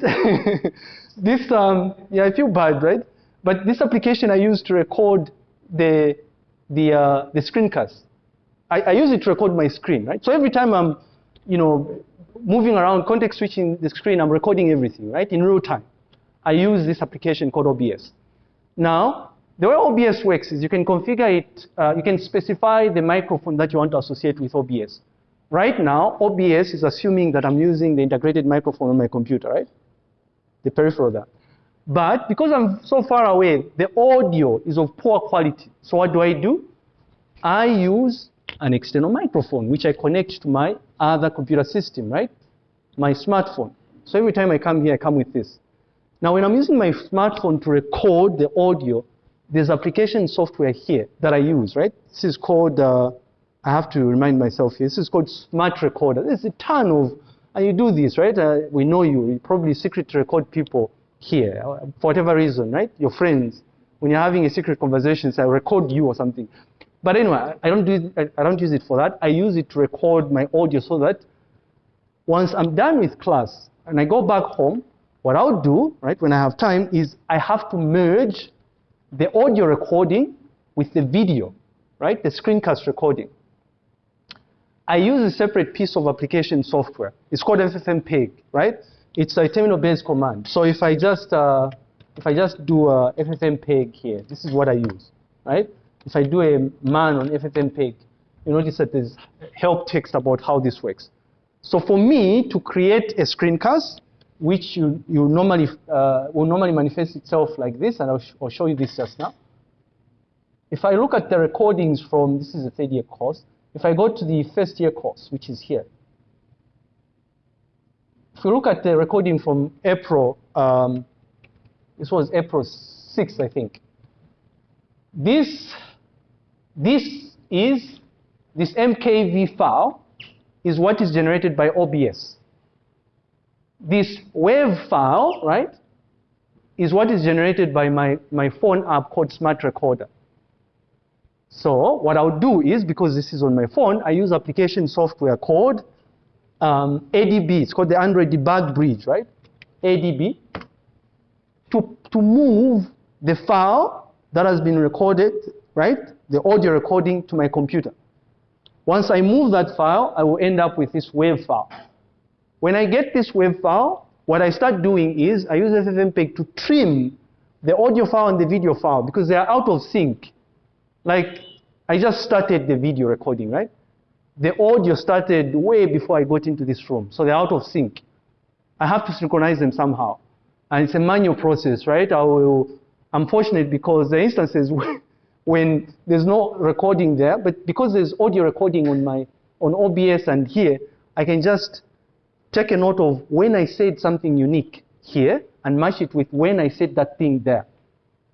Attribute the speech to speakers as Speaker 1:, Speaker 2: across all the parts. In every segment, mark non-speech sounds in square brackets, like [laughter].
Speaker 1: [laughs] this, um, yeah, I feel bad, right? But this application I use to record the, the, uh, the screencast. I, I use it to record my screen, right? So every time I'm, you know, moving around, context switching the screen, I'm recording everything, right, in real time. I use this application called OBS. Now, the way OBS works is you can configure it, uh, you can specify the microphone that you want to associate with OBS. Right now, OBS is assuming that I'm using the integrated microphone on my computer, right? The peripheral there. But because I'm so far away, the audio is of poor quality. So what do I do? I use an external microphone, which I connect to my other computer system, right? My smartphone. So every time I come here, I come with this. Now, when I'm using my smartphone to record the audio, there's application software here that I use, right? This is called, uh, I have to remind myself here, this is called Smart Recorder. There's a ton of, and you do this, right? Uh, we know you, you probably secret record people here, uh, for whatever reason, right? Your friends. When you're having a secret conversation, say, I record you or something. But anyway, I don't, do it, I don't use it for that. I use it to record my audio so that once I'm done with class and I go back home, what I'll do, right, when I have time, is I have to merge the audio recording with the video, right, the screencast recording. I use a separate piece of application software. It's called FFmpeg, right? It's a terminal-based command. So if I just uh, if I just do a FFmpeg here, this is what I use, right? If I do a man on FFmpeg, you notice that there's help text about how this works. So for me to create a screencast, which you, you normally, uh, will normally manifest itself like this, and I'll, sh I'll, show you this just now. If I look at the recordings from, this is a third year course, if I go to the first year course, which is here, if we look at the recording from April, um, this was April 6th, I think. This, this is, this MKV file is what is generated by OBS this WAV file, right, is what is generated by my, my phone app called Smart Recorder. So what I'll do is, because this is on my phone, I use application software called um, ADB. It's called the Android Debug Bridge, right? ADB. To, to move the file that has been recorded, right? The audio recording to my computer. Once I move that file, I will end up with this WAV file. When I get this WAV file, what I start doing is I use FFmpeg to trim the audio file and the video file because they are out of sync. Like, I just started the video recording, right? The audio started way before I got into this room, so they're out of sync. I have to synchronize them somehow. And it's a manual process, right? I will, I'm fortunate because the instances [laughs] when there's no recording there, but because there's audio recording on my on OBS and here, I can just take a note of when I said something unique here and match it with when I said that thing there.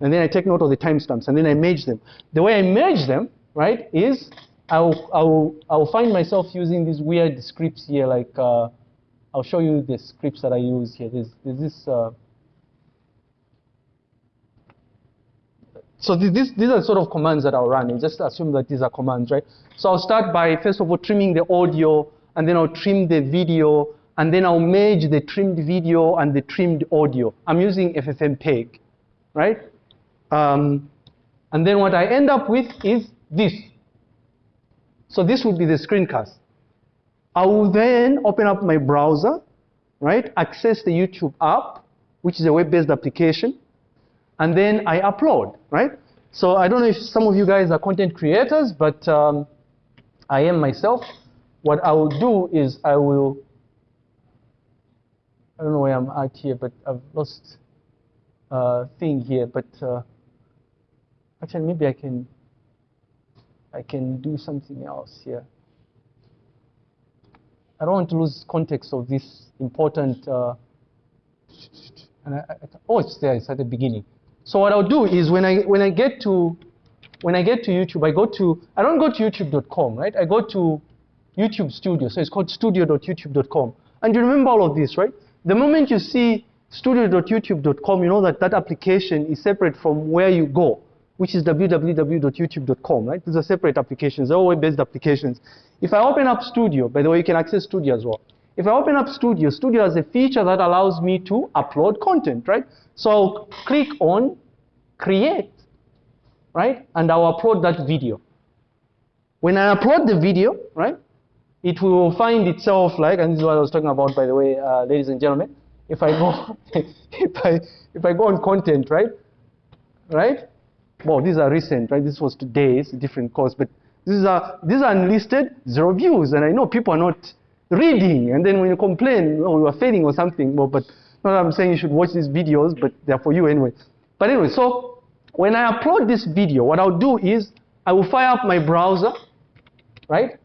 Speaker 1: And then I take note of the timestamps and then I merge them. The way I merge them, right, is I'll, I'll, I'll find myself using these weird scripts here, like uh, I'll show you the scripts that I use here. There's, there's this. Uh, so this, these are sort of commands that I'll run. Just assume that these are commands, right? So I'll start by, first of all, trimming the audio, and then I'll trim the video, and then I'll merge the trimmed video and the trimmed audio. I'm using FFmpeg, right? Um, and then what I end up with is this. So this would be the screencast. I will then open up my browser, right? Access the YouTube app, which is a web-based application, and then I upload, right? So I don't know if some of you guys are content creators, but um, I am myself. What I will do is I will I don't know where I'm at here, but I've lost a uh, thing here. But uh, actually, maybe I can I can do something else here. I don't want to lose context of this important. Uh, and I, I, oh, it's there. It's at the beginning. So what I'll do is when I when I get to when I get to YouTube, I go to I don't go to YouTube.com, right? I go to YouTube Studio. So it's called studio.youtube.com. And you remember all of this, right? The moment you see studio.youtube.com, you know that that application is separate from where you go, which is www.youtube.com, right? These are separate applications, they're all web-based applications. If I open up Studio, by the way, you can access Studio as well. If I open up Studio, Studio has a feature that allows me to upload content, right? So I'll click on Create, right? And I'll upload that video. When I upload the video, right, it will find itself like, and this is what I was talking about, by the way, uh, ladies and gentlemen. If I go, [laughs] if I if I go on content, right, right. Well, these are recent, right? This was today's different course, but these are these are unlisted, zero views, and I know people are not reading. And then when you complain, oh, you are failing or something, well, but not I'm saying you should watch these videos, but they're for you anyway. But anyway, so when I upload this video, what I'll do is I will fire up my browser, right?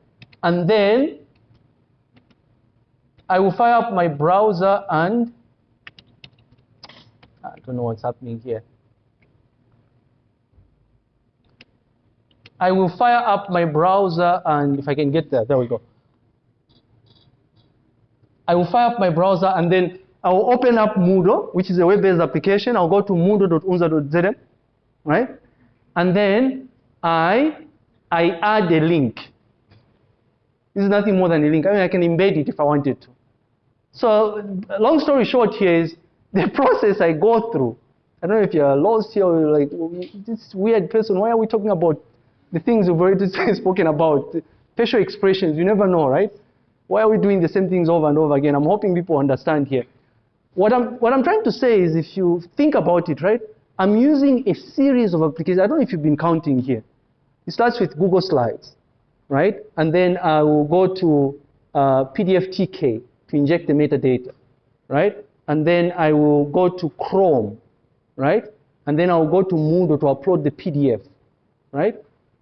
Speaker 1: And then I will fire up my browser and I don't know what's happening here. I will fire up my browser and if I can get there, there we go. I will fire up my browser and then I will open up Moodle, which is a web-based application. I'll go to moodle.unza.zm, right? And then I, I add a link. This is nothing more than a link. I mean, I can embed it if I wanted to. So, long story short here is [laughs] the process I go through. I don't know if you're lost here or like, this weird person, why are we talking about the things we've already [laughs] spoken about? Facial expressions, you never know, right? Why are we doing the same things over and over again? I'm hoping people understand here. What I'm, what I'm trying to say is if you think about it, right? I'm using a series of applications. I don't know if you've been counting here. It starts with Google Slides, right? And then I will go to uh, PDFTK to inject the metadata, right? And then I will go to Chrome, right? And then I'll go to Moodle to upload the PDF, right?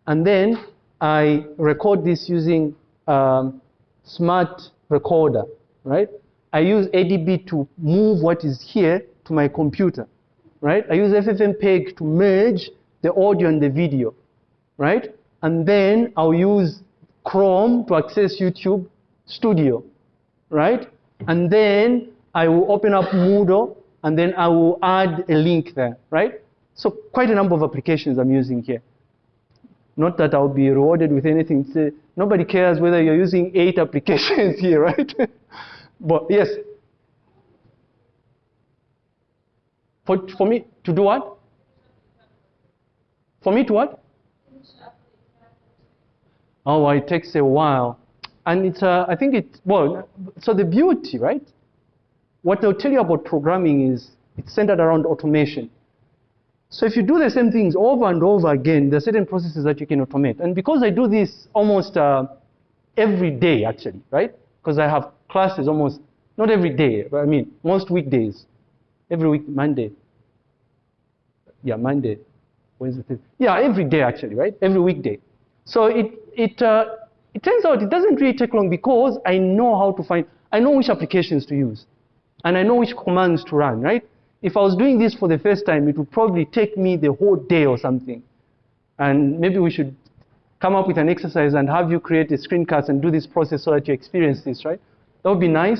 Speaker 1: And then I record this using um, Smart Recorder, right? I use ADB to move what is here to my computer, right? I use FFmpeg to merge the audio and the video, right? And then I'll use Chrome to access YouTube Studio, right? And then I will open up Moodle and then I will add a link there, right? So quite a number of applications I'm using here. Not that I'll be rewarded with anything. Say, nobody cares whether you're using eight [laughs] applications here, right? [laughs] but yes. For, for me to do what? For me to what? Oh, it takes a while. And it's, uh, I think it, well, so the beauty, right? What they'll tell you about programming is it's centered around automation. So if you do the same things over and over again, there are certain processes that you can automate. And because I do this almost uh, every day, actually, right? Because I have classes almost, not every day, but I mean, most weekdays. Every week, Monday. Yeah, Monday, Wednesday. Yeah, every day, actually, right? Every weekday. So it, it, uh, it turns out it doesn't really take long because I know how to find, I know which applications to use. And I know which commands to run, right? If I was doing this for the first time, it would probably take me the whole day or something. And maybe we should come up with an exercise and have you create a screencast and do this process so that you experience this, right? That would be nice.